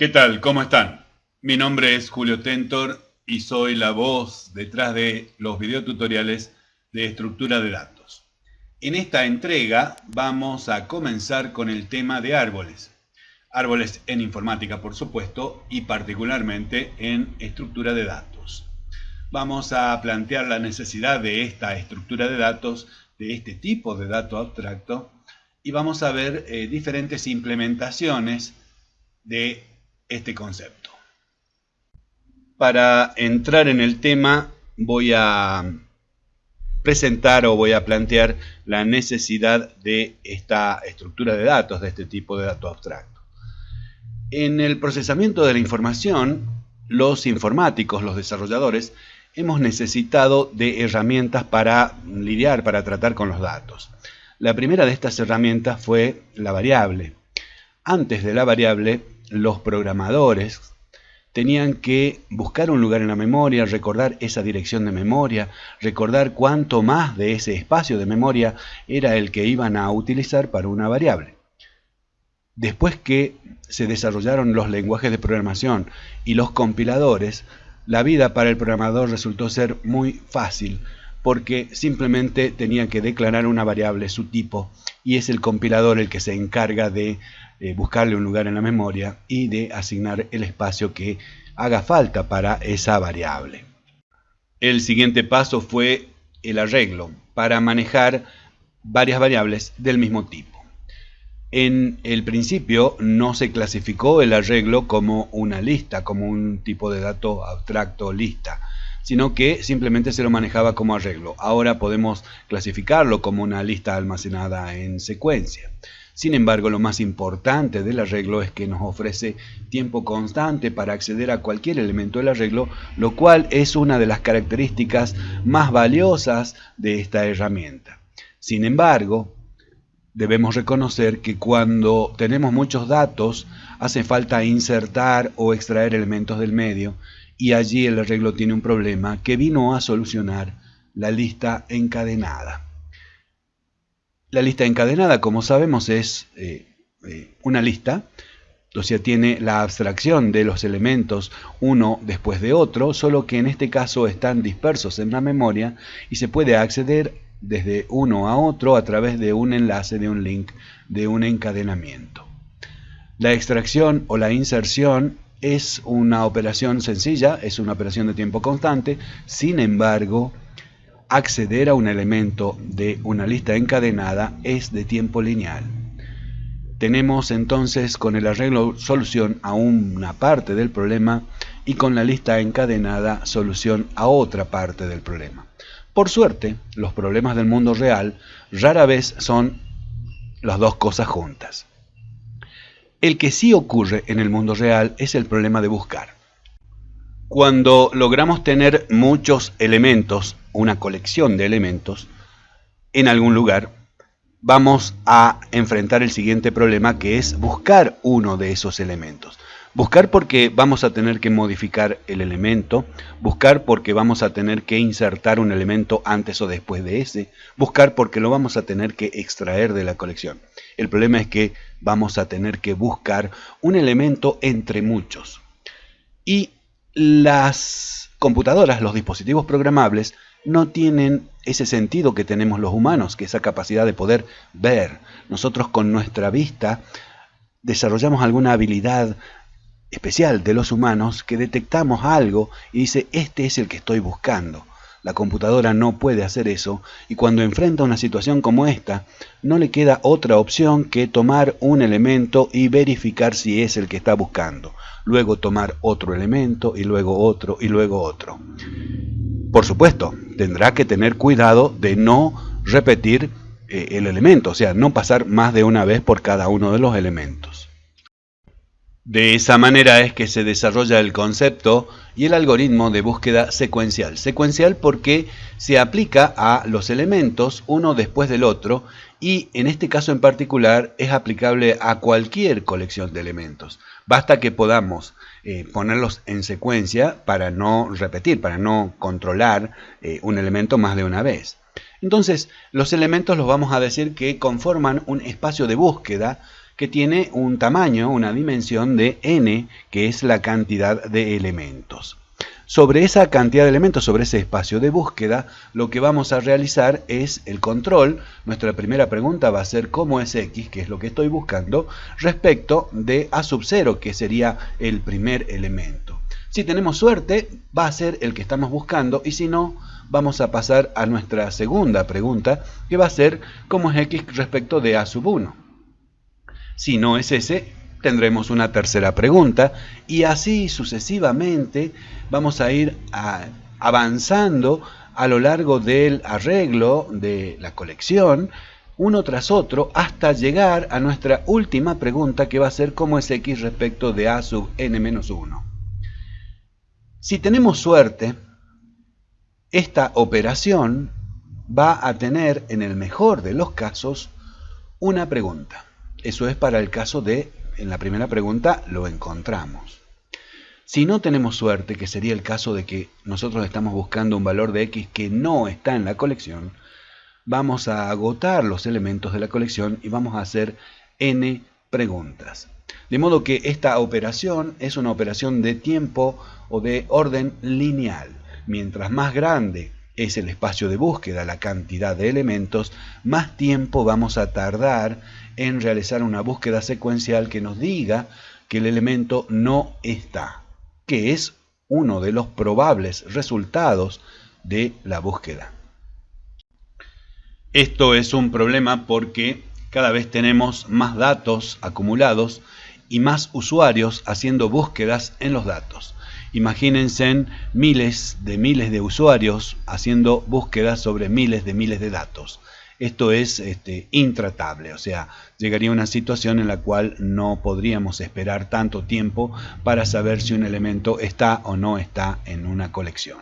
¿Qué tal? ¿Cómo están? Mi nombre es Julio Tentor y soy la voz detrás de los videotutoriales de estructura de datos. En esta entrega vamos a comenzar con el tema de árboles. Árboles en informática, por supuesto, y particularmente en estructura de datos. Vamos a plantear la necesidad de esta estructura de datos, de este tipo de dato abstracto, y vamos a ver eh, diferentes implementaciones de este concepto. Para entrar en el tema voy a presentar o voy a plantear la necesidad de esta estructura de datos, de este tipo de dato abstracto. En el procesamiento de la información, los informáticos, los desarrolladores, hemos necesitado de herramientas para lidiar, para tratar con los datos. La primera de estas herramientas fue la variable. Antes de la variable, los programadores tenían que buscar un lugar en la memoria, recordar esa dirección de memoria, recordar cuánto más de ese espacio de memoria era el que iban a utilizar para una variable. Después que se desarrollaron los lenguajes de programación y los compiladores, la vida para el programador resultó ser muy fácil porque simplemente tenía que declarar una variable, su tipo, y es el compilador el que se encarga de eh, buscarle un lugar en la memoria y de asignar el espacio que haga falta para esa variable. El siguiente paso fue el arreglo para manejar varias variables del mismo tipo. En el principio no se clasificó el arreglo como una lista, como un tipo de dato abstracto lista, sino que simplemente se lo manejaba como arreglo. Ahora podemos clasificarlo como una lista almacenada en secuencia. Sin embargo, lo más importante del arreglo es que nos ofrece tiempo constante para acceder a cualquier elemento del arreglo, lo cual es una de las características más valiosas de esta herramienta. Sin embargo, debemos reconocer que cuando tenemos muchos datos, hace falta insertar o extraer elementos del medio, y allí el arreglo tiene un problema que vino a solucionar la lista encadenada. La lista encadenada, como sabemos, es eh, eh, una lista, o sea, tiene la abstracción de los elementos uno después de otro, solo que en este caso están dispersos en la memoria y se puede acceder desde uno a otro a través de un enlace, de un link, de un encadenamiento. La extracción o la inserción es una operación sencilla, es una operación de tiempo constante, sin embargo, acceder a un elemento de una lista encadenada es de tiempo lineal. Tenemos entonces con el arreglo solución a una parte del problema y con la lista encadenada solución a otra parte del problema. Por suerte, los problemas del mundo real rara vez son las dos cosas juntas. El que sí ocurre en el mundo real es el problema de buscar. Cuando logramos tener muchos elementos, una colección de elementos, en algún lugar, vamos a enfrentar el siguiente problema que es buscar uno de esos elementos. Buscar porque vamos a tener que modificar el elemento, buscar porque vamos a tener que insertar un elemento antes o después de ese, buscar porque lo vamos a tener que extraer de la colección. El problema es que vamos a tener que buscar un elemento entre muchos. Y las computadoras, los dispositivos programables, no tienen ese sentido que tenemos los humanos, que esa capacidad de poder ver. Nosotros con nuestra vista desarrollamos alguna habilidad especial de los humanos que detectamos algo y dice, este es el que estoy buscando. La computadora no puede hacer eso y cuando enfrenta una situación como esta, no le queda otra opción que tomar un elemento y verificar si es el que está buscando. Luego tomar otro elemento y luego otro y luego otro. Por supuesto, tendrá que tener cuidado de no repetir eh, el elemento, o sea, no pasar más de una vez por cada uno de los elementos. De esa manera es que se desarrolla el concepto y el algoritmo de búsqueda secuencial. Secuencial porque se aplica a los elementos uno después del otro y en este caso en particular es aplicable a cualquier colección de elementos. Basta que podamos eh, ponerlos en secuencia para no repetir, para no controlar eh, un elemento más de una vez. Entonces, los elementos los vamos a decir que conforman un espacio de búsqueda que tiene un tamaño, una dimensión de n, que es la cantidad de elementos. Sobre esa cantidad de elementos, sobre ese espacio de búsqueda, lo que vamos a realizar es el control. Nuestra primera pregunta va a ser cómo es x, que es lo que estoy buscando, respecto de a sub 0, que sería el primer elemento. Si tenemos suerte, va a ser el que estamos buscando, y si no, vamos a pasar a nuestra segunda pregunta, que va a ser cómo es x respecto de a sub 1. Si no es ese, tendremos una tercera pregunta y así sucesivamente vamos a ir avanzando a lo largo del arreglo de la colección uno tras otro hasta llegar a nuestra última pregunta que va a ser cómo es x respecto de a sub n-1. Si tenemos suerte, esta operación va a tener en el mejor de los casos una pregunta. Eso es para el caso de en la primera pregunta lo encontramos. Si no tenemos suerte, que sería el caso de que nosotros estamos buscando un valor de x que no está en la colección, vamos a agotar los elementos de la colección y vamos a hacer n preguntas. De modo que esta operación es una operación de tiempo o de orden lineal. Mientras más grande es el espacio de búsqueda, la cantidad de elementos, más tiempo vamos a tardar en realizar una búsqueda secuencial que nos diga que el elemento no está, que es uno de los probables resultados de la búsqueda. Esto es un problema porque cada vez tenemos más datos acumulados y más usuarios haciendo búsquedas en los datos. Imagínense miles de miles de usuarios haciendo búsquedas sobre miles de miles de datos esto es este, intratable, o sea, llegaría una situación en la cual no podríamos esperar tanto tiempo para saber si un elemento está o no está en una colección.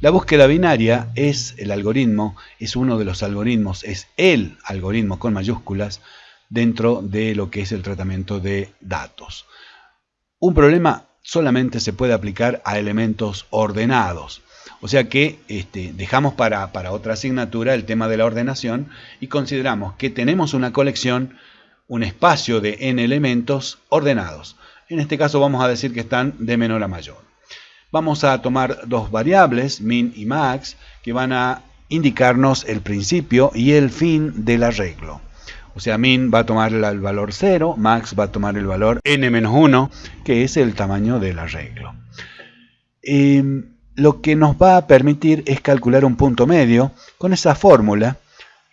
La búsqueda binaria es el algoritmo, es uno de los algoritmos, es el algoritmo con mayúsculas dentro de lo que es el tratamiento de datos. Un problema solamente se puede aplicar a elementos ordenados. O sea que este, dejamos para, otra asignatura el tema de la ordenación y consideramos que tenemos una colección, un espacio de n elementos ordenados. En este caso vamos a decir que están de menor a mayor. Vamos a tomar dos variables, min y max, que van a indicarnos el principio y el fin del arreglo. O sea, min va a tomar el valor 0, max va a tomar el valor n-1, que es el tamaño del arreglo. Em, lo que nos va a permitir es calcular un punto medio con esa fórmula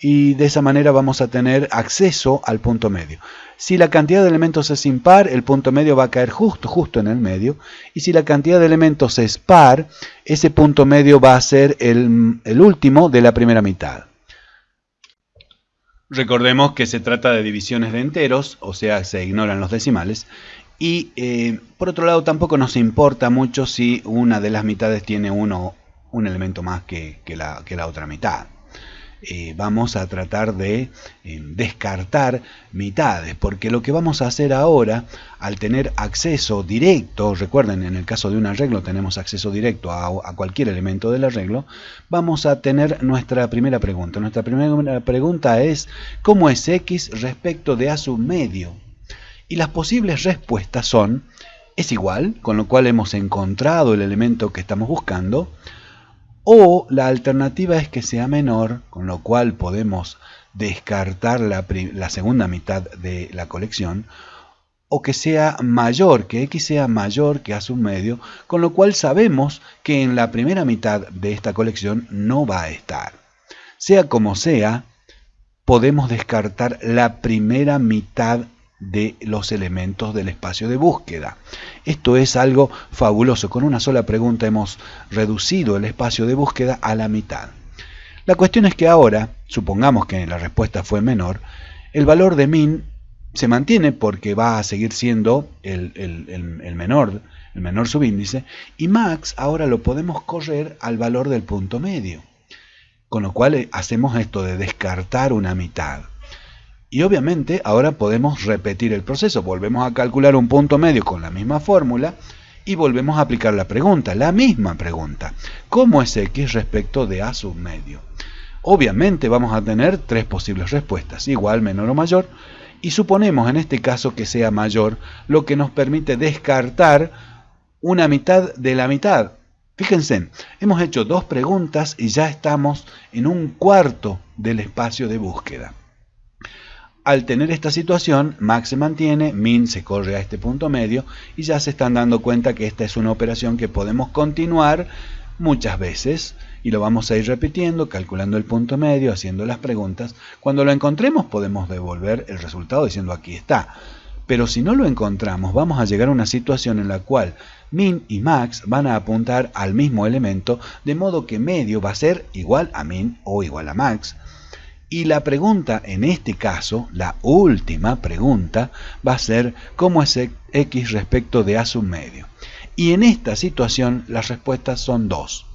y de esa manera vamos a tener acceso al punto medio. Si la cantidad de elementos es impar, el punto medio va a caer justo, justo en el medio. Y si la cantidad de elementos es par, ese punto medio va a ser el, el último de la primera mitad. Recordemos que se trata de divisiones de enteros, o sea, se ignoran los decimales, y eh, por otro lado tampoco nos importa mucho si una de las mitades tiene uno, un elemento más que, la, que la, otra mitad. Eh, vamos a tratar de eh, descartar mitades, porque lo que vamos a hacer ahora, al tener acceso directo, recuerden, en el caso de un arreglo tenemos acceso directo a, a cualquier elemento del arreglo, vamos a tener nuestra primera pregunta. Nuestra primera pregunta es, ¿cómo es x respecto de a su medio? Y las posibles respuestas son, es igual, con lo cual hemos encontrado el elemento que estamos buscando, o la alternativa es que sea menor, con lo cual podemos descartar la, la, segunda mitad de la colección, o que sea mayor, que x sea mayor que a su medio, con lo cual sabemos que en la primera mitad de esta colección no va a estar. Sea como sea, podemos descartar la primera mitad de los elementos del espacio de búsqueda. Esto es algo fabuloso. Con una sola pregunta hemos reducido el espacio de búsqueda a la mitad. La cuestión es que ahora, supongamos que la respuesta fue menor, el valor de min se mantiene porque va a seguir siendo el, el, menor, el menor subíndice, y max ahora lo podemos correr al valor del punto medio. Con lo cual eh, hacemos esto de descartar una mitad. Y obviamente ahora podemos repetir el proceso. Volvemos a calcular un punto medio con la misma fórmula y volvemos a aplicar la pregunta, la misma pregunta. ¿Cómo es x respecto de a submedio? Obviamente vamos a tener tres posibles respuestas, igual, menor o mayor, y suponemos en este caso que sea mayor, lo que nos permite descartar una mitad de la mitad. Fíjense, hemos hecho dos preguntas y ya estamos en un cuarto del espacio de búsqueda. Al tener esta situación, Max se mantiene, Min se corre a este punto medio y ya se están dando cuenta que esta es una operación que podemos continuar muchas veces y lo vamos a ir repitiendo, calculando el punto medio, haciendo las preguntas. Cuando lo encontremos podemos devolver el resultado diciendo aquí está. Pero si no lo encontramos, vamos a llegar a una situación en la cual min y max van a apuntar al mismo elemento, de modo que medio va a ser igual a min o igual a max. Y la pregunta en este caso, la última pregunta, va a ser cómo es x respecto de a sub medio. Y en esta situación las respuestas son dos.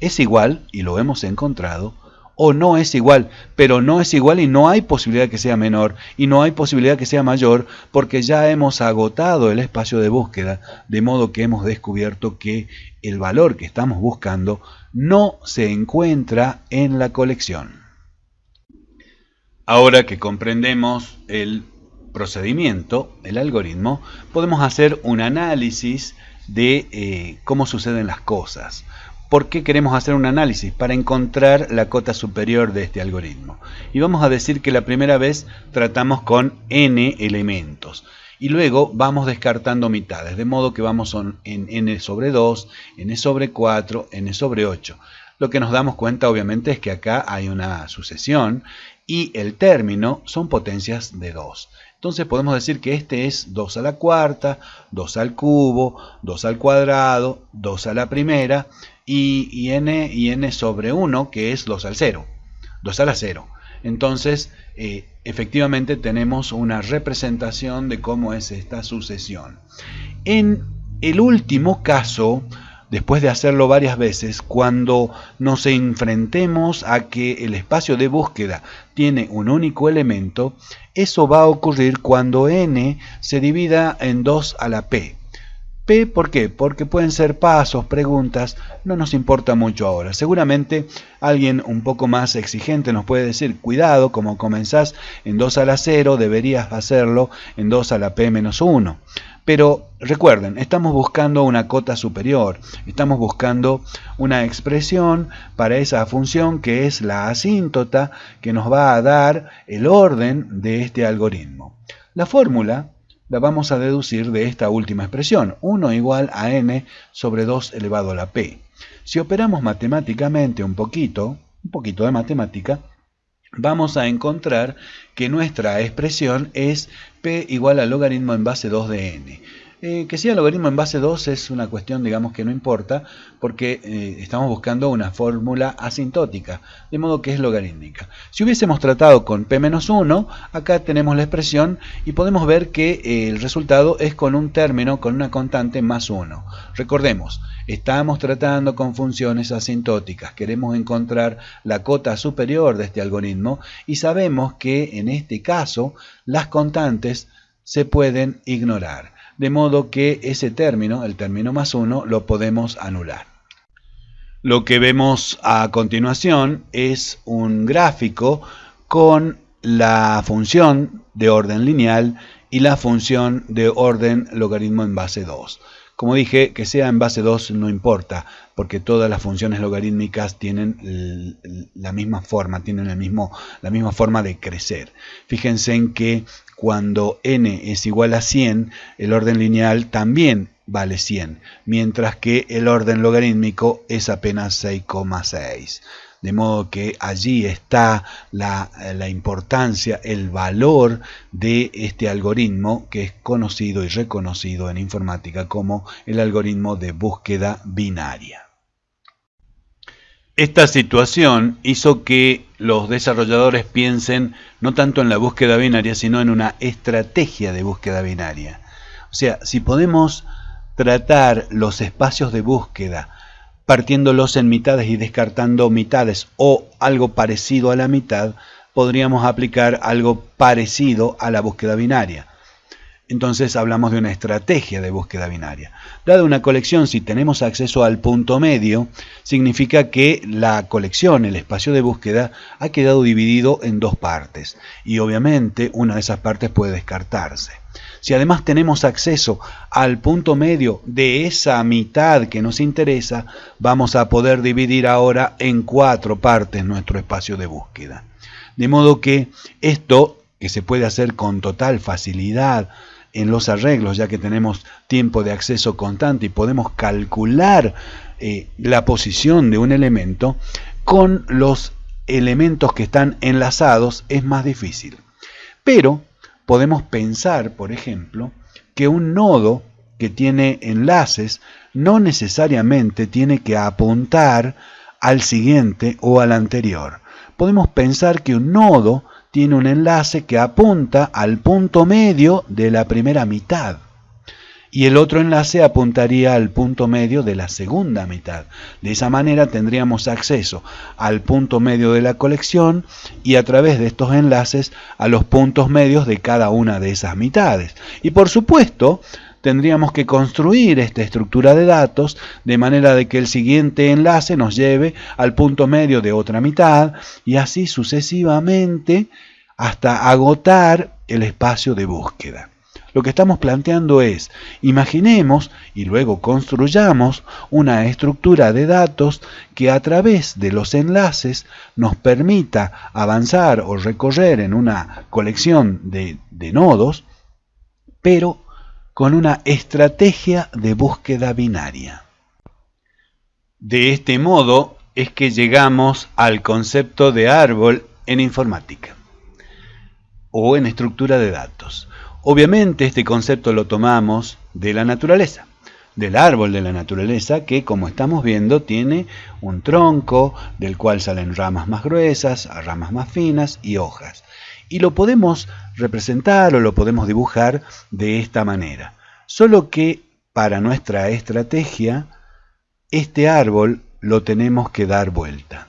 Es igual, y lo hemos encontrado, o no es igual, pero no es igual y no hay posibilidad que sea menor y no hay posibilidad que sea mayor porque ya hemos agotado el espacio de búsqueda, de modo que hemos descubierto que el valor que estamos buscando no se encuentra en la colección. Ahora que comprendemos el procedimiento, el algoritmo, podemos hacer un análisis de eh, cómo suceden las cosas. ¿Por qué queremos hacer un análisis? Para encontrar la cota superior de este algoritmo. Y vamos a decir que la primera vez tratamos con n elementos. Y luego vamos descartando mitades, de modo que vamos en n sobre 2, n sobre 4, n sobre 8. Lo que nos damos cuenta obviamente es que acá hay una sucesión y el término son potencias de 2. Entonces podemos decir que este es 2 a la cuarta, 2 al cubo, 2 al cuadrado, 2 a la primera y, n, y n sobre 1 que es 2 al 0, 2 a la 0. Entonces eh, efectivamente tenemos una representación de cómo es esta sucesión. En el último caso después de hacerlo varias veces, cuando nos enfrentemos a que el espacio de búsqueda tiene un único elemento, eso va a ocurrir cuando n se divida en 2 a la p. P, ¿por qué? Porque pueden ser pasos, preguntas, no nos importa mucho ahora. Seguramente alguien un poco más exigente nos puede decir, cuidado, como comenzás en 2 a la 0, deberías hacerlo en 2 a la p menos 1. Pero recuerden, estamos buscando una cota superior, estamos buscando una expresión para esa función que es la asíntota que nos va a dar el orden de este algoritmo. La fórmula la vamos a deducir de esta última expresión, 1 igual a n sobre 2 elevado a la p. Si operamos matemáticamente un poquito, un poquito de matemática, vamos a encontrar que nuestra expresión es p igual al logaritmo en base 2 de n. Eh, que sea logaritmo en base 2 es una cuestión, digamos, que no importa, porque eh, estamos buscando una fórmula asintótica, de modo que es logarítmica. Si hubiésemos tratado con p-1, acá tenemos la expresión y podemos ver que eh, el resultado es con un término, con una constante más 1. Recordemos, estamos tratando con funciones asintóticas, queremos encontrar la cota superior de este algoritmo y sabemos que en este caso las constantes se pueden ignorar de modo que ese término, el término más 1, lo podemos anular. Lo que vemos a continuación es un gráfico con la función de orden lineal y la función de orden logaritmo en base 2. Como dije, que sea en base 2 no importa, porque todas las funciones logarítmicas tienen la misma forma, tienen el mismo, la misma forma de crecer. Fíjense en que cuando n es igual a 100, el orden lineal también vale 100, mientras que el orden logarítmico es apenas 6,6 de modo que allí está la, importancia, el valor de este algoritmo que es conocido y reconocido en informática como el algoritmo de búsqueda binaria. Esta situación hizo que los desarrolladores piensen no tanto en la búsqueda binaria, sino en una estrategia de búsqueda binaria. O sea, si podemos tratar los espacios de búsqueda partiéndolos en mitades y descartando mitades o algo parecido a la mitad, podríamos aplicar algo parecido a la búsqueda binaria. Entonces hablamos de una estrategia de búsqueda binaria. Dada una colección, si tenemos acceso al punto medio, significa que la colección, el espacio de búsqueda, ha quedado dividido en dos partes y obviamente una de esas partes puede descartarse. Si además tenemos acceso al punto medio de esa mitad que nos interesa, vamos a poder dividir ahora en cuatro partes nuestro espacio de búsqueda. De modo que esto, que se puede hacer con total facilidad, en los arreglos, ya que tenemos tiempo de acceso constante y podemos calcular eh, la posición de un elemento, con los elementos que están enlazados es más difícil. Pero podemos pensar, por ejemplo, que un nodo que tiene enlaces no necesariamente tiene que apuntar al siguiente o al anterior. Podemos pensar que un nodo tiene un enlace que apunta al punto medio de la primera mitad y el otro enlace apuntaría al punto medio de la segunda mitad. De esa manera tendríamos acceso al punto medio de la colección y a través de estos enlaces a los puntos medios de cada una de esas mitades. Y por supuesto, tendríamos que construir esta estructura de datos de manera de que el siguiente enlace nos lleve al punto medio de otra mitad y así sucesivamente hasta agotar el espacio de búsqueda. Lo que estamos planteando es, imaginemos y luego construyamos una estructura de datos que a través de los enlaces nos permita avanzar o recorrer en una colección de, de nodos, pero con una estrategia de búsqueda binaria. De este modo es que llegamos al concepto de árbol en informática o en estructura de datos. Obviamente este concepto lo tomamos de la naturaleza, del árbol de la naturaleza que como estamos viendo tiene un tronco del cual salen ramas más gruesas, ramas más finas y hojas y lo podemos representar o lo podemos dibujar de esta manera. Solo que para nuestra estrategia, este árbol lo tenemos que dar vuelta.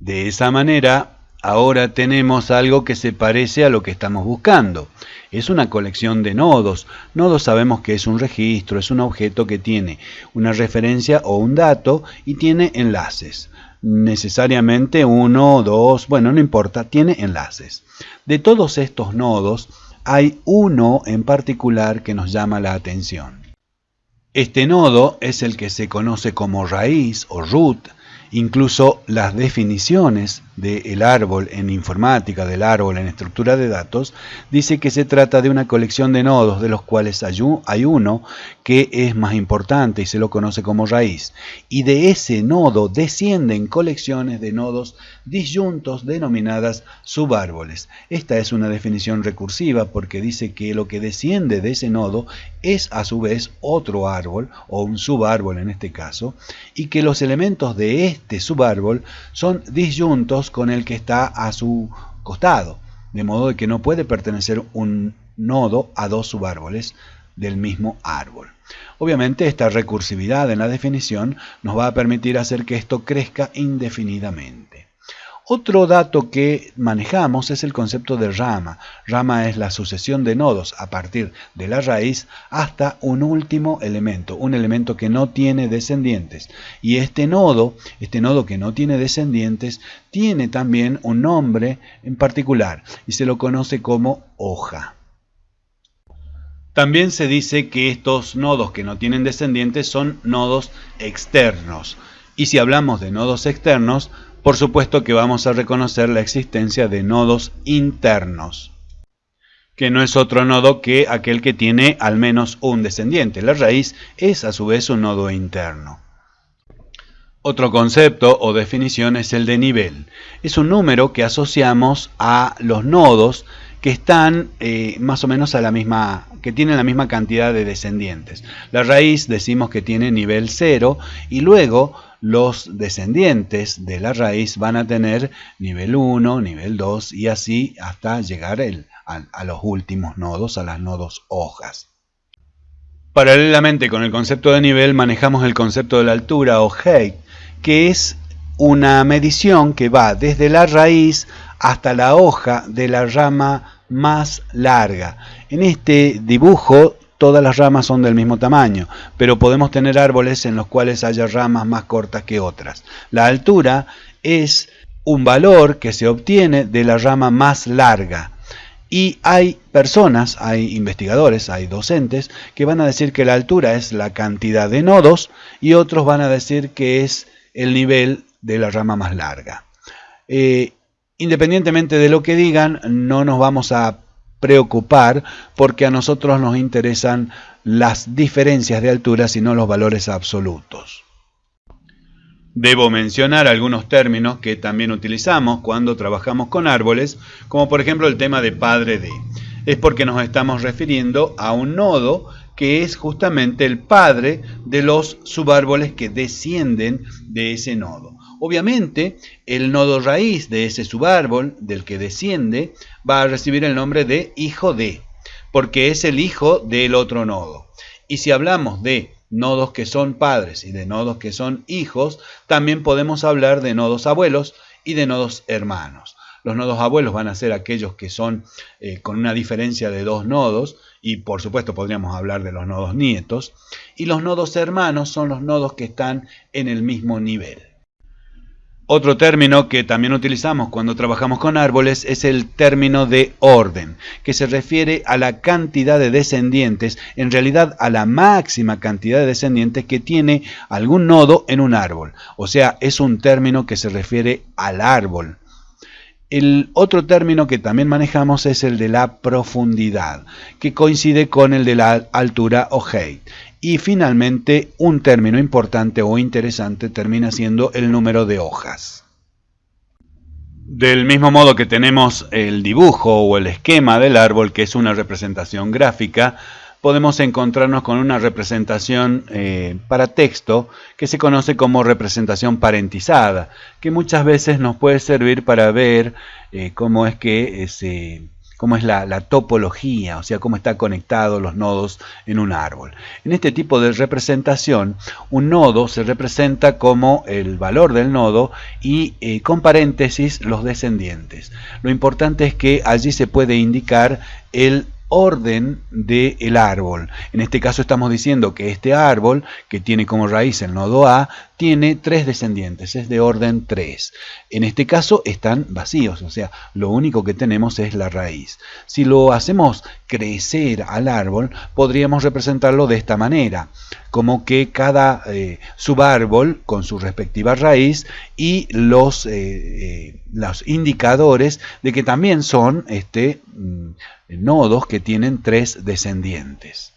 De esa manera, ahora tenemos algo que se parece a lo que estamos buscando. Es una colección de nodos. Nodos sabemos que es un registro, es un objeto que tiene una referencia o un dato y tiene enlaces necesariamente uno, dos, bueno, no importa, tiene enlaces. De todos estos nodos, hay uno en particular que nos llama la atención. Este nodo es el que se conoce como raíz o root, incluso las definiciones del árbol en informática, del árbol en estructura de datos, dice que se trata de una colección de nodos de los cuales hay uno que es más importante y se lo conoce como raíz. Y de ese nodo descienden colecciones de nodos disyuntos denominadas subárboles. Esta es una definición recursiva porque dice que lo que desciende de ese nodo es a su vez otro árbol o un subárbol en este caso y que los elementos de este subárbol son disyuntos con el que está a su costado, de modo de que no puede pertenecer un nodo a dos subárboles del mismo árbol. Obviamente esta recursividad en la definición nos va a permitir hacer que esto crezca indefinidamente. Otro dato que manejamos es el concepto de rama. Rama es la sucesión de nodos a partir de la raíz hasta un último elemento, un elemento que no tiene descendientes. Y este nodo, este nodo que no tiene descendientes, tiene también un nombre en particular y se lo conoce como hoja. También se dice que estos nodos que no tienen descendientes son nodos externos. Y si hablamos de nodos externos, por supuesto que vamos a reconocer la existencia de nodos internos, que no es otro nodo que aquel que tiene al menos un descendiente. La raíz es a su vez un nodo interno. Otro concepto o definición es el de nivel. Es un número que asociamos a los nodos que están eh, más o menos a la misma, que tienen la misma cantidad de descendientes. La raíz decimos que tiene nivel 0 y luego los descendientes de la raíz van a tener nivel 1, nivel 2 y así hasta llegar a, los últimos nodos, a las nodos hojas. Paralelamente con el concepto de nivel manejamos el concepto de la altura o height, que es una medición que va desde la raíz hasta la hoja de la rama más larga. En este dibujo todas las ramas son del mismo tamaño, pero podemos tener árboles en los cuales haya ramas más cortas que otras. La altura es un valor que se obtiene de la rama más larga. Y hay personas, hay investigadores, hay docentes que van a decir que la altura es la cantidad de nodos y otros van a decir que es el nivel de la rama más larga. Eh, independientemente de lo que digan, no nos vamos a preocupar porque a nosotros nos interesan las diferencias de altura y no los valores absolutos. Debo mencionar algunos términos que también utilizamos cuando trabajamos con árboles, como por ejemplo el tema de padre de. Es porque nos estamos refiriendo a un nodo que es justamente el padre de los subárboles que descienden de ese nodo. Obviamente, el nodo raíz de ese subárbol del que desciende va a recibir el nombre de hijo de, porque es el hijo del otro nodo. Y si hablamos de nodos que son padres y de nodos que son hijos, también podemos hablar de nodos abuelos y de nodos hermanos. Los nodos abuelos van a ser aquellos que son eh, con una diferencia de dos nodos y por supuesto podríamos hablar de los nodos nietos. Y los nodos hermanos son los nodos que están en el mismo nivel. Otro término que también utilizamos cuando trabajamos con árboles es el término de orden, que se refiere a la cantidad de descendientes, en realidad a la máxima cantidad de descendientes que tiene algún nodo en un árbol. O sea, es un término que se refiere al árbol. El otro término que también manejamos es el de la profundidad, que coincide con el de la altura o height. Y finalmente, un término importante o interesante termina siendo el número de hojas. Del mismo modo que tenemos el dibujo o el esquema del árbol, que es una representación gráfica, podemos encontrarnos con una representación eh, para texto que se conoce como representación parentizada, que muchas veces nos puede servir para ver eh, cómo es que eh, se cómo es la, topología, o sea, cómo están conectados los nodos en un árbol. En este tipo de representación, un nodo se representa como el valor del nodo y eh, con paréntesis los descendientes. Lo importante es que allí se puede indicar el orden del árbol. En este caso estamos diciendo que este árbol, que tiene como raíz el nodo A, tiene tres descendientes, es de orden 3. En este caso están vacíos, o sea, lo único que tenemos es la raíz. Si lo hacemos crecer al árbol, podríamos representarlo de esta manera, como que cada eh, subárbol con su respectiva raíz y los, eh, eh, los indicadores de que también son este, mm, nodos que tienen tres descendientes.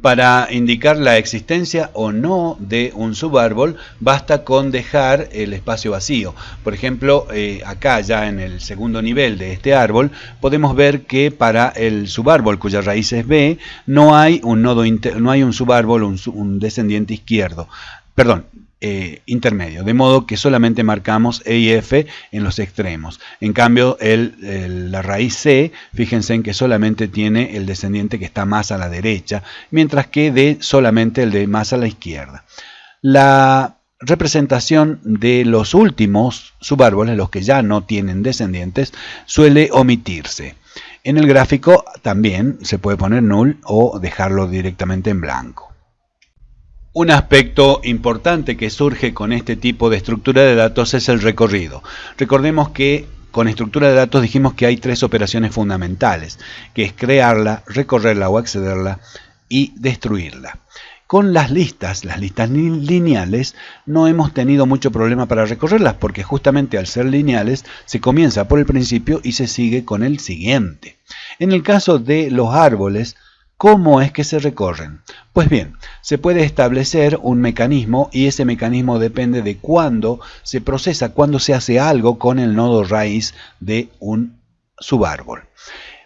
Para indicar la existencia o no de un subárbol, basta con dejar el espacio vacío. Por ejemplo, eh, acá ya en el segundo nivel de este árbol, podemos ver que para el subárbol cuya raíz es B, no hay un nodo no hay un subárbol, un descendiente izquierdo. Perdón, eh, intermedio, de modo que solamente marcamos E y F en los extremos. En cambio, la raíz C, fíjense en que solamente tiene el descendiente que está más a la derecha, mientras que D solamente el de más a la izquierda. La representación de los últimos subárboles, los que ya no tienen descendientes, suele omitirse. En el gráfico también se puede poner null o dejarlo directamente en blanco. Un aspecto importante que surge con este tipo de estructura de datos es el recorrido. Recordemos que con estructura de datos dijimos que hay tres operaciones fundamentales, que es crearla, recorrerla o accederla y destruirla. Con las listas, las listas lineales, no hemos tenido mucho problema para recorrerlas porque justamente al ser lineales se comienza por el principio y se sigue con el siguiente. En el caso de los árboles, ¿Cómo es que se recorren? Pues bien, se puede establecer un mecanismo y ese mecanismo depende de cuándo se procesa, cuándo se hace algo con el nodo raíz de un subárbol.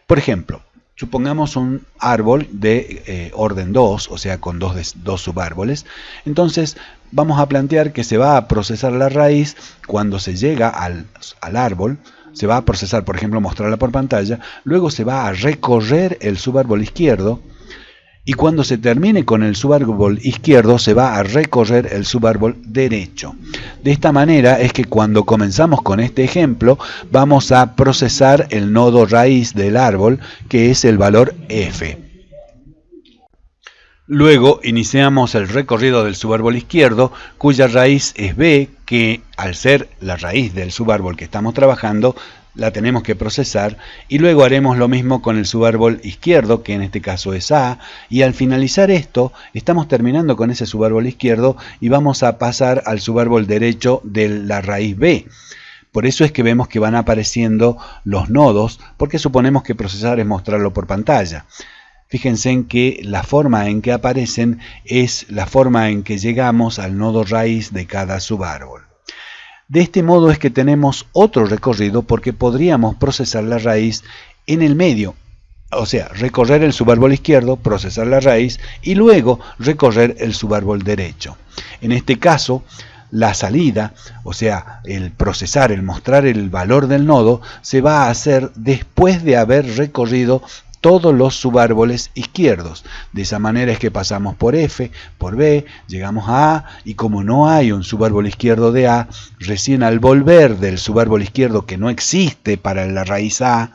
Por ejemplo, supongamos un árbol de eh, orden 2, o sea, con dos, subárboles. Entonces, vamos a plantear que se va a procesar la raíz cuando se llega al árbol, se va a procesar, por ejemplo, mostrarla por pantalla, luego se va a recorrer el subárbol izquierdo y cuando se termine con el subárbol izquierdo se va a recorrer el subárbol derecho. De esta manera es que cuando comenzamos con este ejemplo vamos a procesar el nodo raíz del árbol que es el valor f. Luego iniciamos el recorrido del subárbol izquierdo, cuya raíz es b, que al ser la raíz del subárbol que estamos trabajando, la tenemos que procesar y luego haremos lo mismo con el subárbol izquierdo, que en este caso es A, y al finalizar esto estamos terminando con ese subárbol izquierdo y vamos a pasar al subárbol derecho de la raíz B. Por eso es que vemos que van apareciendo los nodos, porque suponemos que procesar es mostrarlo por pantalla. Fíjense en que la forma en que aparecen es la forma en que llegamos al nodo raíz de cada subárbol. De este modo es que tenemos otro recorrido porque podríamos procesar la raíz en el medio, o sea, recorrer el subárbol izquierdo, procesar la raíz y luego recorrer el subárbol derecho. En este caso, la salida, o sea, el procesar, el mostrar el valor del nodo, se va a hacer después de haber recorrido todos los subárboles izquierdos. De esa manera es que pasamos por F, por B, llegamos a A, y como no hay un subárbol izquierdo de A, recién al volver del subárbol izquierdo que no existe para la raíz A,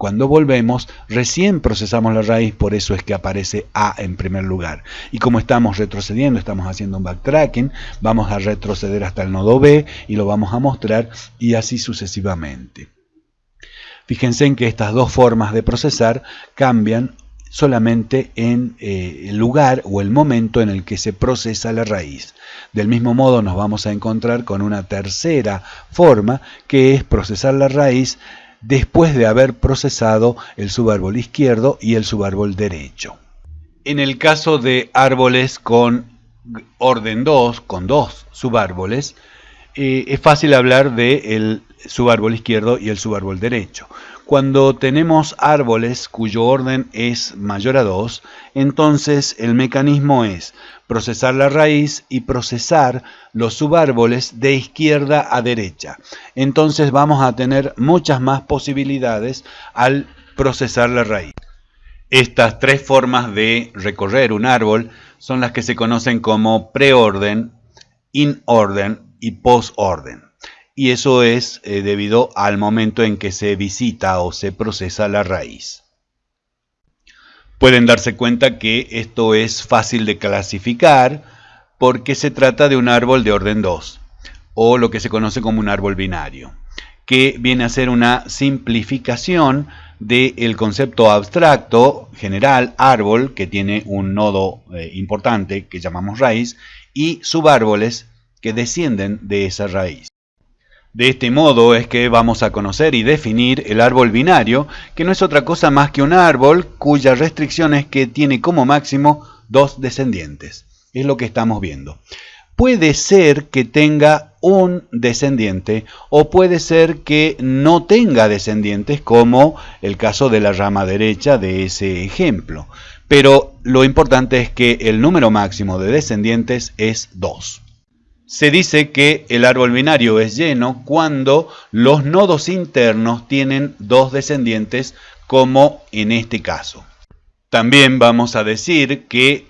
cuando volvemos, recién procesamos la raíz, por eso es que aparece A en primer lugar. Y como estamos retrocediendo, estamos haciendo un backtracking, vamos a retroceder hasta el nodo B y lo vamos a mostrar y así sucesivamente. Fíjense en que estas dos formas de procesar cambian solamente en eh, el lugar o el momento en el que se procesa la raíz. Del mismo modo nos vamos a encontrar con una tercera forma que es procesar la raíz después de haber procesado el subárbol izquierdo y el subárbol derecho. En el caso de árboles con orden 2, con dos subárboles, eh, es fácil hablar del subárbol izquierdo y el subárbol derecho. Cuando tenemos árboles cuyo orden es mayor a 2, entonces el mecanismo es procesar la raíz y procesar los subárboles de izquierda a derecha. Entonces vamos a tener muchas más posibilidades al procesar la raíz. Estas tres formas de recorrer un árbol son las que se conocen como preorden, in-orden y post-orden. Y eso es eh, debido al momento en que se visita o se procesa la raíz. Pueden darse cuenta que esto es fácil de clasificar porque se trata de un árbol de orden 2 o lo que se conoce como un árbol binario, que viene a ser una simplificación del concepto abstracto general árbol que tiene un nodo eh, importante que llamamos raíz y subárboles que descienden de esa raíz. De este modo es que vamos a conocer y definir el árbol binario, que no es otra cosa más que un árbol cuya restricción es que tiene como máximo dos descendientes. Es lo que estamos viendo. Puede ser que tenga un descendiente o puede ser que no tenga descendientes como el caso de la rama derecha de ese ejemplo. Pero lo importante es que el número máximo de descendientes es 2. Se dice que el árbol binario es lleno cuando los nodos internos tienen dos descendientes, como en este caso. También vamos a decir que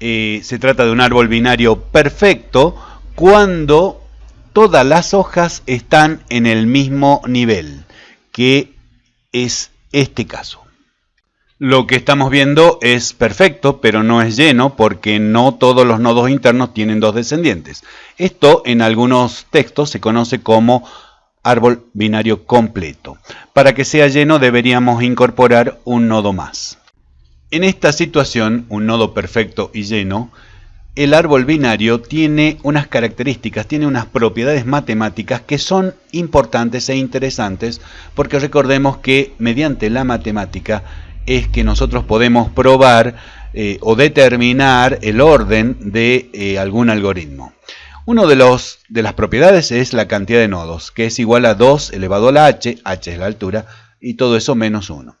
eh, se trata de un árbol binario perfecto cuando todas las hojas están en el mismo nivel, que es este caso. Lo que estamos viendo es perfecto, pero no es lleno porque no todos los nodos internos tienen dos descendientes. Esto en algunos textos se conoce como árbol binario completo. Para que sea lleno deberíamos incorporar un nodo más. En esta situación, un nodo perfecto y lleno, el árbol binario tiene unas características, tiene unas propiedades matemáticas que son importantes e interesantes porque recordemos que mediante la matemática es que nosotros podemos probar eh, o determinar el orden de eh, algún algoritmo. Una de, los, de las propiedades es la cantidad de nodos, que es igual a 2 elevado a la h, h es la altura, y todo eso menos 1.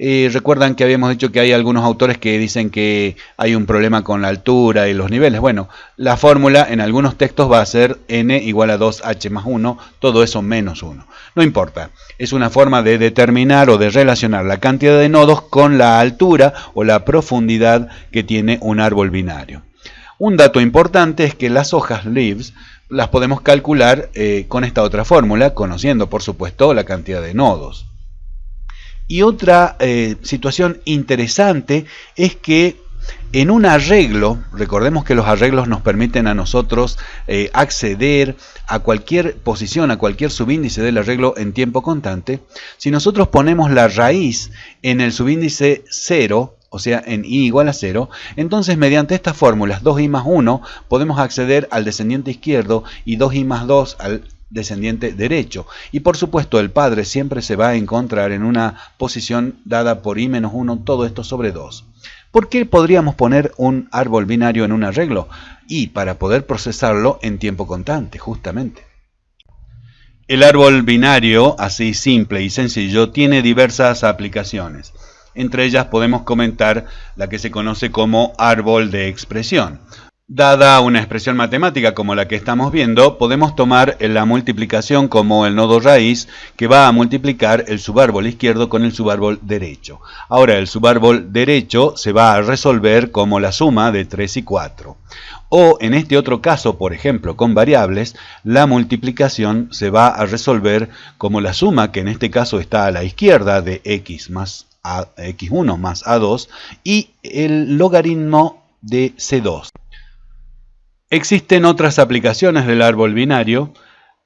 Eh, recuerdan que habíamos dicho que hay algunos autores que dicen que hay un problema con la altura y los niveles. Bueno, la fórmula en algunos textos va a ser n igual a 2h más 1, todo eso menos 1. No importa, es una forma de determinar o de relacionar la cantidad de nodos con la altura o la profundidad que tiene un árbol binario. Un dato importante es que las hojas leaves las podemos calcular eh, con esta otra fórmula, conociendo por supuesto la cantidad de nodos. Y otra eh, situación interesante es que en un arreglo, recordemos que los arreglos nos permiten a nosotros eh, acceder a cualquier posición, a cualquier subíndice del arreglo en tiempo constante, si nosotros ponemos la raíz en el subíndice 0, o sea, en i igual a 0, entonces mediante estas fórmulas 2i más 1 podemos acceder al descendiente izquierdo y 2i más 2 al descendiente derecho. Y por supuesto el padre siempre se va a encontrar en una posición dada por i menos 1, todo esto sobre 2. ¿Por qué podríamos poner un árbol binario en un arreglo? Y para poder procesarlo en tiempo constante, justamente. El árbol binario, así simple y sencillo, tiene diversas aplicaciones. Entre ellas podemos comentar la que se conoce como árbol de expresión. Dada una expresión matemática como la que estamos viendo, podemos tomar la multiplicación como el nodo raíz que va a multiplicar el subárbol izquierdo con el subárbol derecho. Ahora el subárbol derecho se va a resolver como la suma de 3 y 4. O en este otro caso, por ejemplo, con variables, la multiplicación se va a resolver como la suma, que en este caso está a la izquierda de x más a, x1 más a2, y el logaritmo de c2. Existen otras aplicaciones del árbol binario,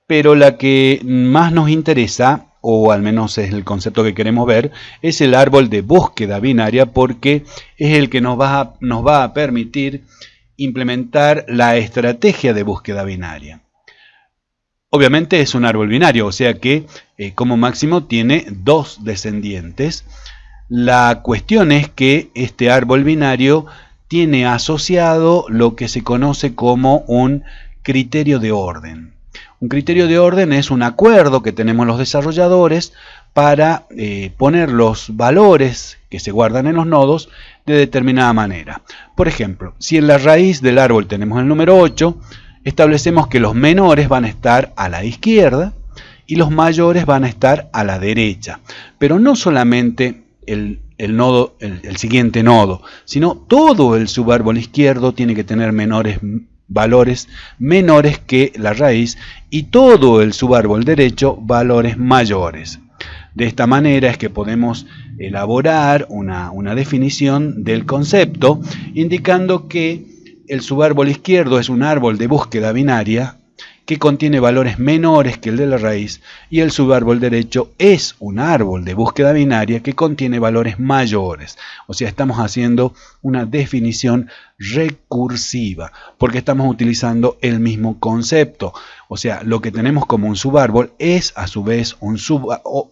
pero la que más nos interesa, o al menos es el concepto que queremos ver, es el árbol de búsqueda binaria porque es el que nos va a, nos va a permitir implementar la estrategia de búsqueda binaria. Obviamente es un árbol binario, o sea que eh, como máximo tiene dos descendientes. La cuestión es que este árbol binario tiene asociado lo que se conoce como un criterio de orden. Un criterio de orden es un acuerdo que tenemos los desarrolladores para eh, poner los valores que se guardan en los nodos de determinada manera. Por ejemplo, si en la raíz del árbol tenemos el número 8, establecemos que los menores van a estar a la izquierda y los mayores van a estar a la derecha. Pero no solamente el el, nodo, el, siguiente nodo, sino todo el subárbol izquierdo tiene que tener menores valores menores que la raíz y todo el subárbol derecho valores mayores. De esta manera es que podemos elaborar una, una definición del concepto indicando que el subárbol izquierdo es un árbol de búsqueda binaria que contiene valores menores que el de la raíz y el subárbol derecho es un árbol de búsqueda binaria que contiene valores mayores. O sea, estamos haciendo una definición recursiva porque estamos utilizando el mismo concepto. O sea, lo que tenemos como un subárbol es a su vez un,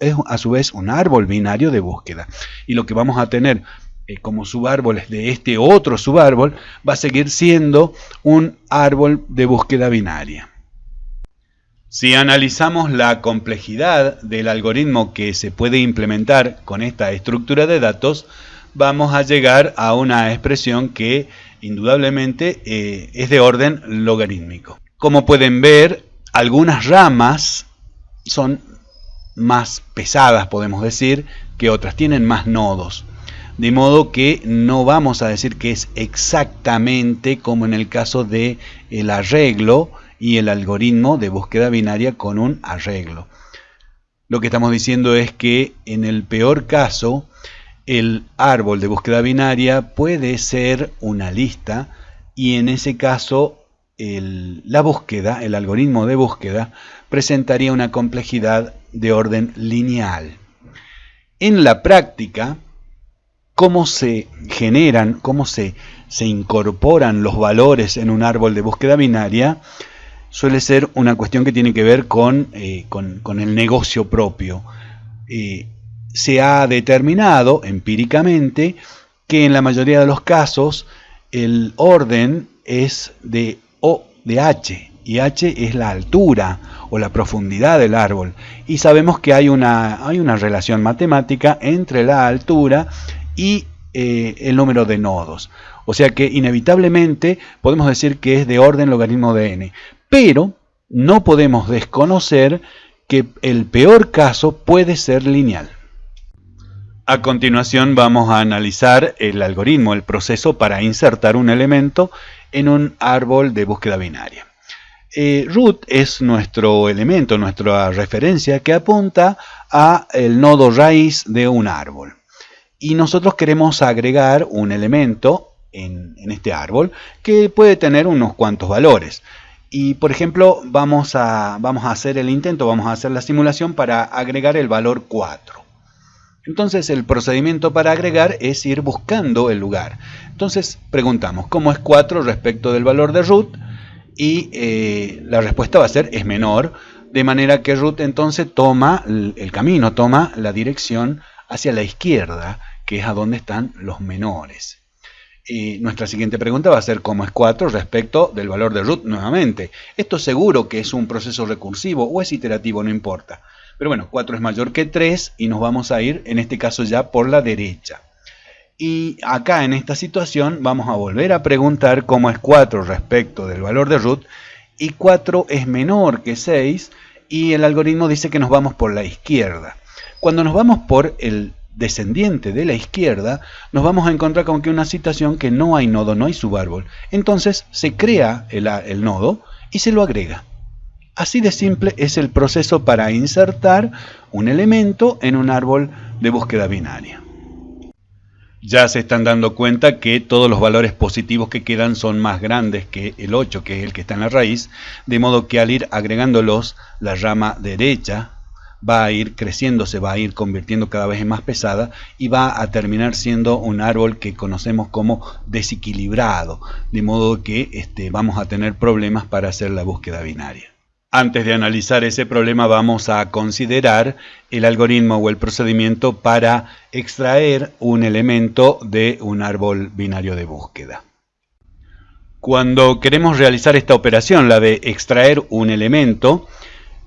es a su vez un árbol binario de búsqueda. Y lo que vamos a tener eh, como subárboles de este otro subárbol va a seguir siendo un árbol de búsqueda binaria. Si analizamos la complejidad del algoritmo que se puede implementar con esta estructura de datos, vamos a llegar a una expresión que indudablemente eh, es de orden logarítmico. Como pueden ver, algunas ramas son más pesadas, podemos decir, que otras, tienen más nodos. De modo que no vamos a decir que es exactamente como en el caso del el arreglo, y el algoritmo de búsqueda binaria con un arreglo. Lo que estamos diciendo es que en el peor caso, el árbol de búsqueda binaria puede ser una lista y en ese caso la búsqueda, el algoritmo de búsqueda, presentaría una complejidad de orden lineal. En la práctica, cómo se generan, cómo se, se incorporan los valores en un árbol de búsqueda binaria, suele ser una cuestión que tiene que ver con, eh, el negocio propio. Eh, se ha determinado empíricamente que en la mayoría de los casos el orden es de O de H y H es la altura o la profundidad del árbol. Y sabemos que hay una, hay una relación matemática entre la altura y eh, el número de nodos. O sea que inevitablemente podemos decir que es de orden logaritmo de n. Pero no podemos desconocer que el peor caso puede ser lineal. A continuación vamos a analizar el algoritmo, el proceso para insertar un elemento en un árbol de búsqueda binaria. Eh, root es nuestro elemento, nuestra referencia que apunta a el nodo raíz de un árbol. Y nosotros queremos agregar un elemento en, este árbol que puede tener unos cuantos valores. Y por ejemplo, vamos a, vamos a hacer el intento, vamos a hacer la simulación para agregar el valor 4. Entonces el procedimiento para agregar es ir buscando el lugar. Entonces preguntamos, ¿cómo es 4 respecto del valor de root? Y eh, la respuesta va a ser, es menor, de manera que root entonces toma el camino, toma la dirección hacia la izquierda, que es a donde están los menores. Y nuestra siguiente pregunta va a ser cómo es 4 respecto del valor de root nuevamente. Esto seguro que es un proceso recursivo o es iterativo, no importa. Pero bueno, 4 es mayor que 3 y nos vamos a ir, en este caso ya, por la derecha. Y acá en esta situación vamos a volver a preguntar cómo es 4 respecto del valor de root. Y 4 es menor que 6 y el algoritmo dice que nos vamos por la izquierda. Cuando nos vamos por el descendiente de la izquierda, nos vamos a encontrar con que una situación que no hay nodo, no hay subárbol. Entonces se crea el, el nodo y se lo agrega. Así de simple es el proceso para insertar un elemento en un árbol de búsqueda binaria. Ya se están dando cuenta que todos los valores positivos que quedan son más grandes que el 8, que es el que está en la raíz, de modo que al ir agregándolos, la rama derecha va a ir creciendo, se va a ir convirtiendo cada vez en más pesada y va a terminar siendo un árbol que conocemos como desequilibrado, de modo que este, vamos a tener problemas para hacer la búsqueda binaria. Antes de analizar ese problema vamos a considerar el algoritmo o el procedimiento para extraer un elemento de un árbol binario de búsqueda. Cuando queremos realizar esta operación, la de extraer un elemento,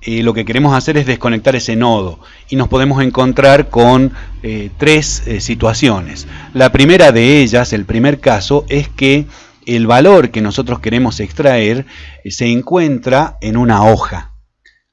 eh, lo que queremos hacer es desconectar ese nodo y nos podemos encontrar con eh, tres eh, situaciones. La primera de ellas, el primer caso, es que el valor que nosotros queremos extraer se encuentra en una hoja.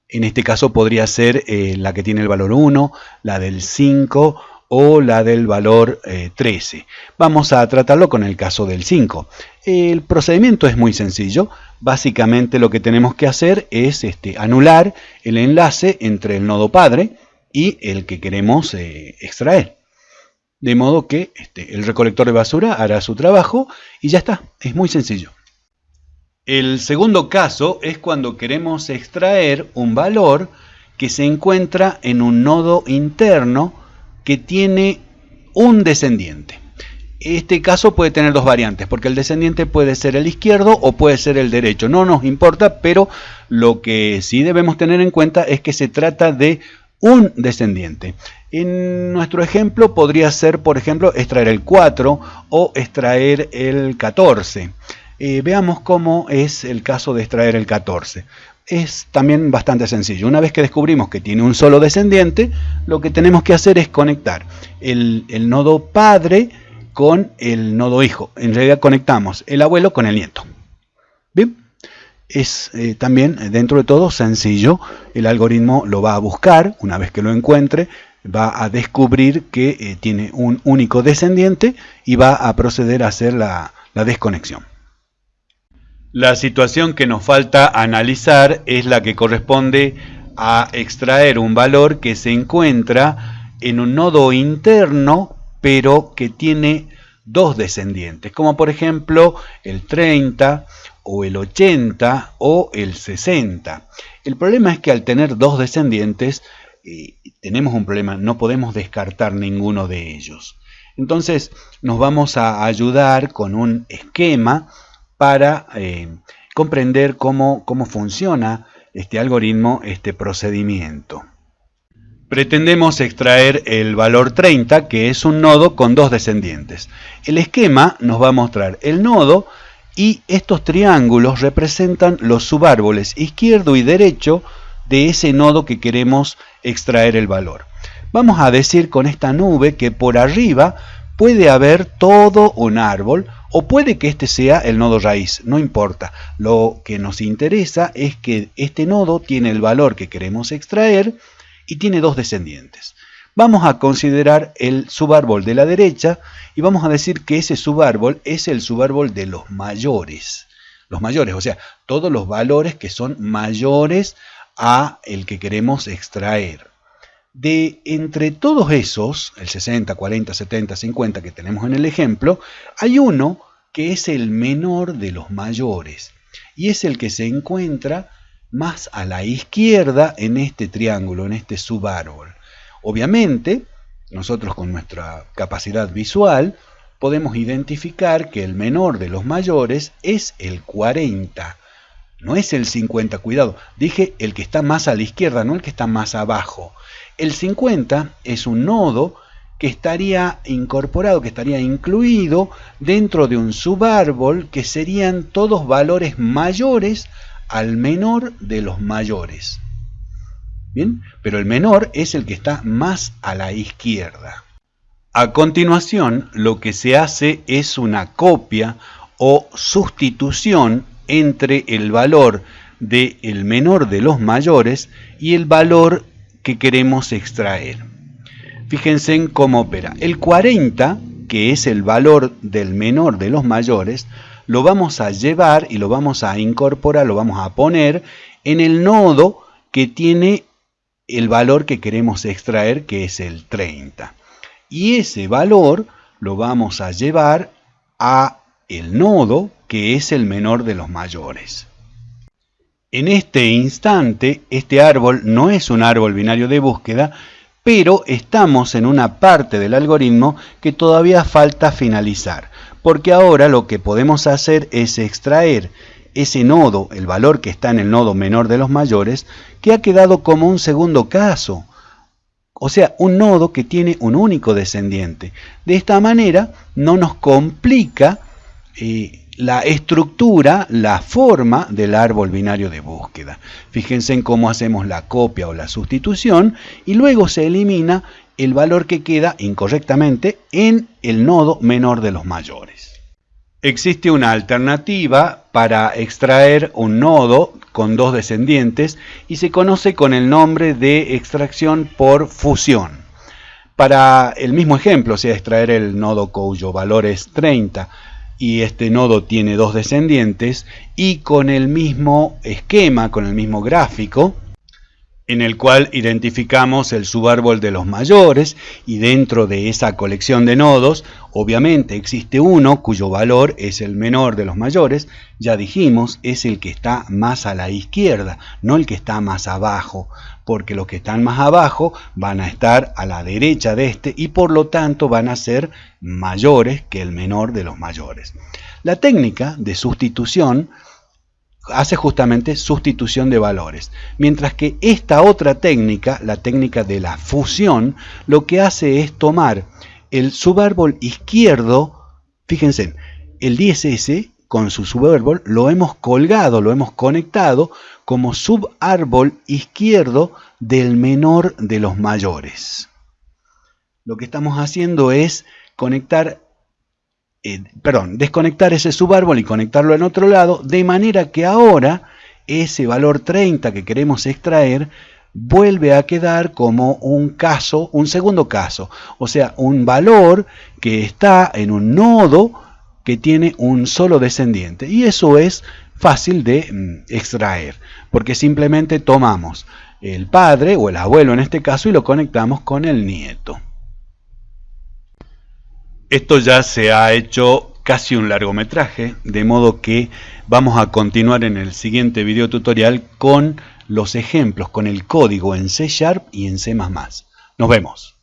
En este caso podría ser la que tiene el valor 1, la del 5 o la del valor 13. Eh, Vamos a tratarlo con el caso del 5. El procedimiento es muy sencillo. Básicamente lo que tenemos que hacer es este, anular el enlace entre el nodo padre y el que queremos extraer. De modo que este, el recolector de basura hará su trabajo y ya está, es muy sencillo. El segundo caso es cuando queremos extraer un valor que se encuentra en un nodo interno que tiene un descendiente. Este caso puede tener dos variantes, porque el descendiente puede ser el izquierdo o puede ser el derecho. No nos importa, pero lo que sí debemos tener en cuenta es que se trata de un descendiente. En nuestro ejemplo podría ser, por ejemplo, extraer el 4 o extraer el 14. Eh, veamos cómo es el caso de extraer el 14. Es también bastante sencillo. Una vez que descubrimos que tiene un solo descendiente, lo que tenemos que hacer es conectar el, nodo padre con el nodo hijo. En realidad conectamos el abuelo con el nieto. Bien, es eh, también dentro de todo sencillo. El algoritmo lo va a buscar una vez que lo encuentre, va a descubrir que eh, tiene un único descendiente y va a proceder a hacer la, la desconexión. La situación que nos falta analizar es la que corresponde a extraer un valor que se encuentra en un nodo interno pero que tiene dos descendientes, como por ejemplo el 30 o el 80 o el 60. El problema es que al tener dos descendientes tenemos un problema, no podemos descartar ninguno de ellos. Entonces nos vamos a ayudar con un esquema para eh, comprender cómo, cómo funciona este algoritmo, este procedimiento. Pretendemos extraer el valor 30, que es un nodo con dos descendientes. El esquema nos va a mostrar el nodo y estos triángulos representan los subárboles izquierdo y derecho de ese nodo que queremos extraer el valor. Vamos a decir con esta nube que por arriba puede haber todo un árbol o puede que este sea el nodo raíz, no importa. Lo que nos interesa es que este nodo tiene el valor que queremos extraer y tiene dos descendientes. Vamos a considerar el subárbol de la derecha y vamos a decir que ese subárbol es el subárbol de los mayores. Los mayores, o sea, todos los valores que son mayores a el que queremos extraer. De entre todos esos, el 60, 40, 70, 50 que tenemos en el ejemplo, hay uno que es el menor de los mayores y es el que se encuentra más a la izquierda en este triángulo, en este subárbol. Obviamente, nosotros con nuestra capacidad visual podemos identificar que el menor de los mayores es el 40. No es el 50, cuidado, dije el que está más a la izquierda, no el que está más abajo. El 50 es un nodo que estaría incorporado, que estaría incluido dentro de un subárbol que serían todos valores mayores al menor de los mayores. Bien, pero el menor es el que está más a la izquierda. A continuación, lo que se hace es una copia o sustitución entre el valor del menor de los mayores y el valor que queremos extraer. Fíjense en cómo opera. El 40, que es el valor del menor de los mayores, lo vamos a llevar y lo vamos a incorporar, lo vamos a poner en el nodo que tiene el valor que queremos extraer, que es el 30. Y ese valor lo vamos a llevar a el nodo que es el menor de los mayores. En este instante, este árbol no es un árbol binario de búsqueda, pero estamos en una parte del algoritmo que todavía falta finalizar, porque ahora lo que podemos hacer es extraer ese nodo, el valor que está en el nodo menor de los mayores, que ha quedado como un segundo caso, o sea, un nodo que tiene un único descendiente. De esta manera no nos complica la estructura, la forma del árbol binario de búsqueda. Fíjense en cómo hacemos la copia o la sustitución y luego se elimina el valor que queda incorrectamente en el nodo menor de los mayores. Existe una alternativa para extraer un nodo con dos descendientes y se conoce con el nombre de extracción por fusión. Para el mismo ejemplo, o sea, extraer el nodo cuyo valor es 30 y este nodo tiene dos descendientes y con el mismo esquema, con el mismo gráfico, en el cual identificamos el subárbol de los mayores y dentro de esa colección de nodos obviamente existe uno cuyo valor es el menor de los mayores, ya dijimos es el que está más a la izquierda, no el que está más abajo, porque los que están más abajo van a estar a la derecha de este y por lo tanto van a ser mayores que el menor de los mayores. La técnica de sustitución hace justamente sustitución de valores. Mientras que esta otra técnica, la técnica de la fusión, lo que hace es tomar el subárbol izquierdo, fíjense, el 10S con su subárbol lo hemos colgado, lo hemos conectado como subárbol izquierdo del menor de los mayores. Lo que estamos haciendo es conectar eh, perdón, desconectar ese subárbol y conectarlo en otro lado, de manera que ahora ese valor 30 que queremos extraer vuelve a quedar como un caso, un segundo caso, o sea, un valor que está en un nodo que tiene un solo descendiente. Y eso es fácil de mm, extraer, porque simplemente tomamos el padre o el abuelo en este caso y lo conectamos con el nieto. Esto ya se ha hecho casi un largometraje, de modo que vamos a continuar en el siguiente video tutorial con los ejemplos, con el código en C Sharp y en C++. Nos vemos.